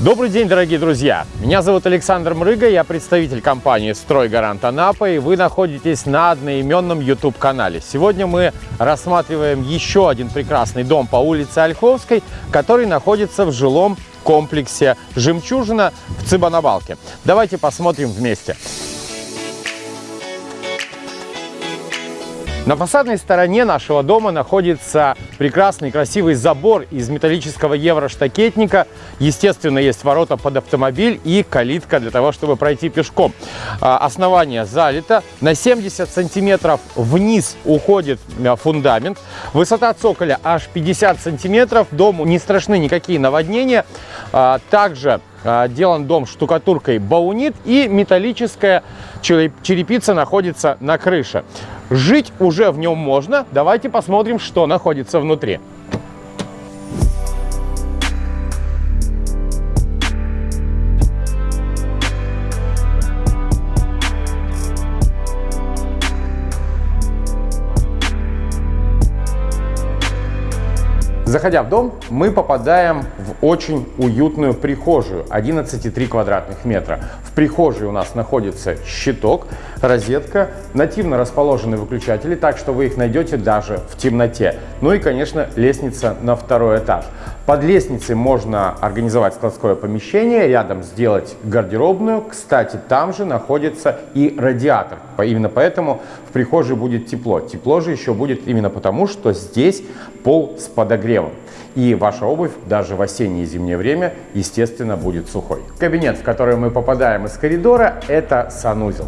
Добрый день, дорогие друзья! Меня зовут Александр Мрыга, я представитель компании «Стройгарант Анапа», и вы находитесь на одноименном YouTube-канале. Сегодня мы рассматриваем еще один прекрасный дом по улице Ольховской, который находится в жилом комплексе «Жемчужина» в Цыбанабалке. Давайте посмотрим вместе. На фасадной стороне нашего дома находится прекрасный красивый забор из металлического евроштакетника. Естественно, есть ворота под автомобиль и калитка для того, чтобы пройти пешком. А, основание залито. На 70 сантиметров вниз уходит а, фундамент. Высота цоколя аж 50 сантиметров. Дому не страшны никакие наводнения. А, также делан дом штукатуркой баунит и металлическая черепица находится на крыше. Жить уже в нем можно. Давайте посмотрим, что находится внутри. Заходя в дом, мы попадаем в очень уютную прихожую 11,3 квадратных метра. В прихожей у нас находится щиток, розетка, нативно расположены выключатели, так что вы их найдете даже в темноте. Ну и, конечно, лестница на второй этаж. Под лестницей можно организовать складское помещение, рядом сделать гардеробную. Кстати, там же находится и радиатор. Именно поэтому в прихожей будет тепло. Тепло же еще будет именно потому, что здесь пол с подогревом. И ваша обувь даже в осеннее и зимнее время, естественно, будет сухой. Кабинет, в который мы попадаем из коридора, это санузел.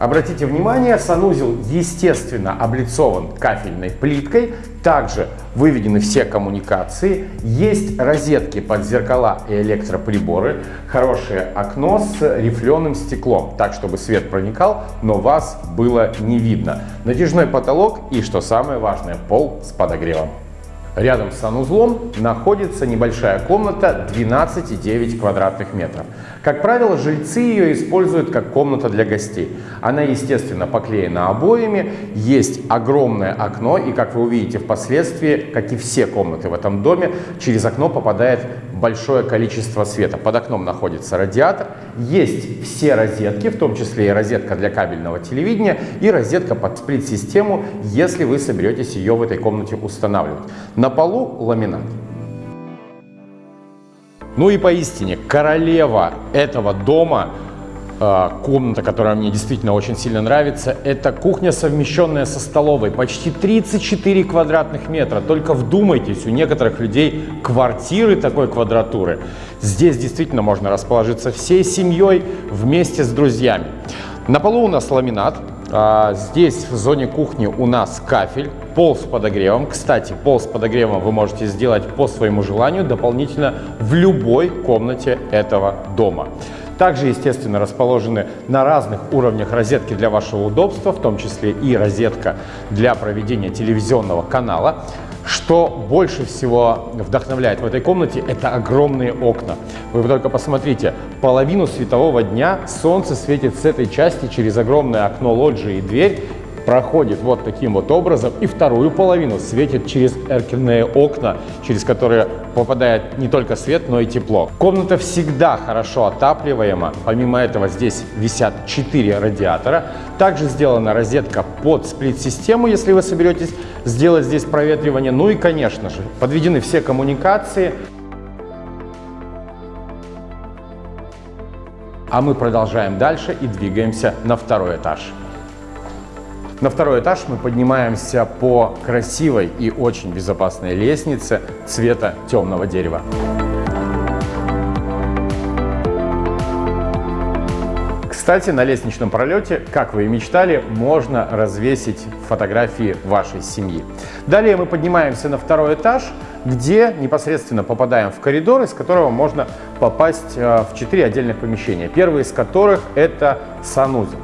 Обратите внимание, санузел естественно облицован кафельной плиткой, также выведены все коммуникации, есть розетки под зеркала и электроприборы, хорошее окно с рифленым стеклом, так чтобы свет проникал, но вас было не видно. Натяжной потолок и, что самое важное, пол с подогревом. Рядом с санузлом находится небольшая комната 12,9 квадратных метров. Как правило, жильцы ее используют как комната для гостей. Она, естественно, поклеена обоями, есть огромное окно, и, как вы увидите впоследствии, как и все комнаты в этом доме, через окно попадает большое количество света. Под окном находится радиатор, есть все розетки, в том числе и розетка для кабельного телевидения и розетка под сплит-систему, если вы соберетесь ее в этой комнате устанавливать. На полу ламинат. Ну и поистине королева этого дома а, комната, которая мне действительно очень сильно нравится, это кухня, совмещенная со столовой. Почти 34 квадратных метра. Только вдумайтесь, у некоторых людей квартиры такой квадратуры. Здесь действительно можно расположиться всей семьей вместе с друзьями. На полу у нас ламинат. А, здесь в зоне кухни у нас кафель, пол с подогревом. Кстати, пол с подогревом вы можете сделать по своему желанию дополнительно в любой комнате этого дома. Также, естественно, расположены на разных уровнях розетки для вашего удобства, в том числе и розетка для проведения телевизионного канала. Что больше всего вдохновляет в этой комнате, это огромные окна. Вы только посмотрите, половину светового дня солнце светит с этой части через огромное окно лоджии и дверь, проходит вот таким вот образом, и вторую половину светит через эркерные окна, через которые попадает не только свет, но и тепло. Комната всегда хорошо отапливаема. Помимо этого здесь висят 4 радиатора. Также сделана розетка под сплит-систему, если вы соберетесь сделать здесь проветривание. Ну и, конечно же, подведены все коммуникации. А мы продолжаем дальше и двигаемся на второй этаж. На второй этаж мы поднимаемся по красивой и очень безопасной лестнице цвета темного дерева. Кстати, на лестничном пролете, как вы и мечтали, можно развесить фотографии вашей семьи. Далее мы поднимаемся на второй этаж, где непосредственно попадаем в коридор, из которого можно попасть э, в четыре отдельных помещения. Первый из которых это санузел.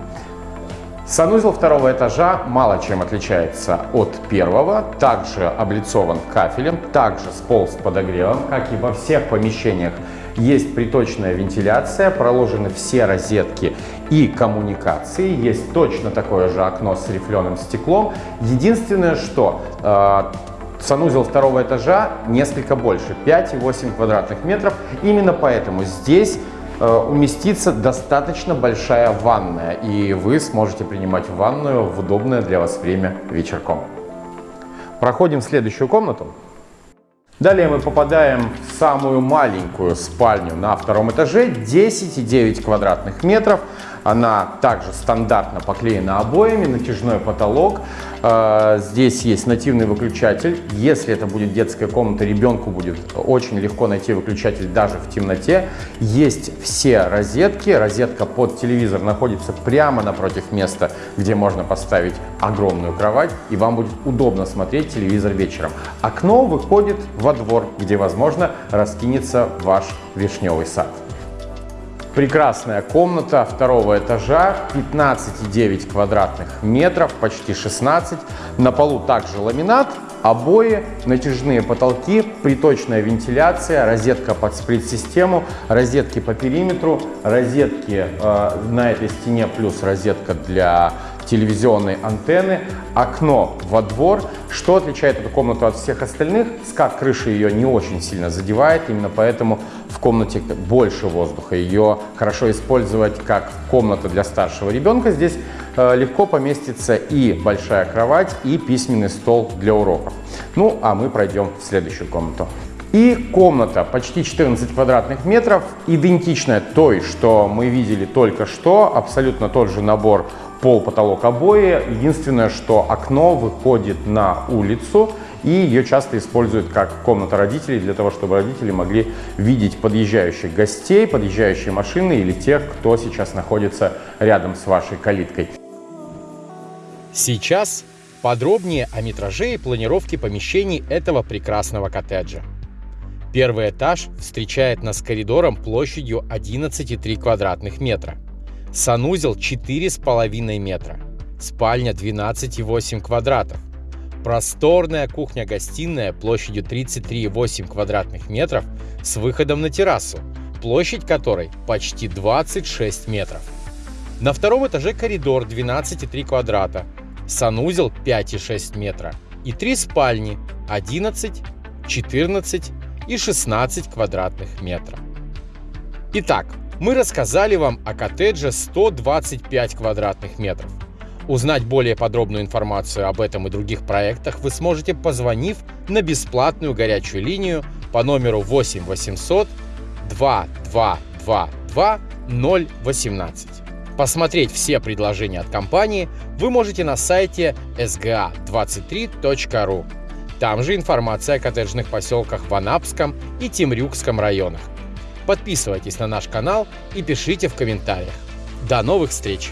Санузел второго этажа мало чем отличается от первого, также облицован кафелем, также с пол с подогревом, как и во всех помещениях. Есть приточная вентиляция, проложены все розетки и коммуникации, есть точно такое же окно с рифленым стеклом. Единственное, что э, Санузел второго этажа несколько больше, 5,8 квадратных метров. Именно поэтому здесь уместится достаточно большая ванная, и вы сможете принимать ванную в удобное для вас время вечерком. Проходим в следующую комнату. Далее мы попадаем в самую маленькую спальню на втором этаже, 10,9 квадратных метров. Она также стандартно поклеена обоями, натяжной потолок. А, здесь есть нативный выключатель. Если это будет детская комната, ребенку будет очень легко найти выключатель даже в темноте. Есть все розетки. Розетка под телевизор находится прямо напротив места, где можно поставить огромную кровать, и вам будет удобно смотреть телевизор вечером. Окно выходит во двор, где, возможно, раскинется ваш вишневый сад. Прекрасная комната второго этажа, 15,9 квадратных метров, почти 16. На полу также ламинат, обои, натяжные потолки, приточная вентиляция, розетка под сплит-систему, розетки по периметру, розетки э, на этой стене плюс розетка для телевизионной антенны, окно во двор. Что отличает эту комнату от всех остальных? Скат крыши ее не очень сильно задевает, именно поэтому в комнате больше воздуха. Ее хорошо использовать как комната для старшего ребенка. Здесь э, легко поместится и большая кровать, и письменный стол для уроков. Ну, а мы пройдем в следующую комнату. И комната почти 14 квадратных метров, идентичная той, что мы видели только что, абсолютно тот же набор пол, потолок, обои. Единственное, что окно выходит на улицу, и ее часто используют как комната родителей, для того, чтобы родители могли видеть подъезжающих гостей, подъезжающие машины или тех, кто сейчас находится рядом с вашей калиткой. Сейчас подробнее о метраже и планировке помещений этого прекрасного коттеджа. Первый этаж встречает нас коридором площадью 11,3 квадратных метра. Санузел 4,5 метра. Спальня 12,8 квадратов. Просторная кухня-гостиная площадью 33,8 квадратных метров с выходом на террасу, площадь которой почти 26 метров. На втором этаже коридор 12,3 квадрата, санузел 5,6 метра и три спальни 11, 14 и 16 квадратных метров. Итак, мы рассказали вам о коттедже 125 квадратных метров. Узнать более подробную информацию об этом и других проектах вы сможете, позвонив на бесплатную горячую линию по номеру 8 800 2222 018. Посмотреть все предложения от компании вы можете на сайте sga23.ru. Там же информация о коттеджных поселках в Анапском и Темрюкском районах. Подписывайтесь на наш канал и пишите в комментариях. До новых встреч!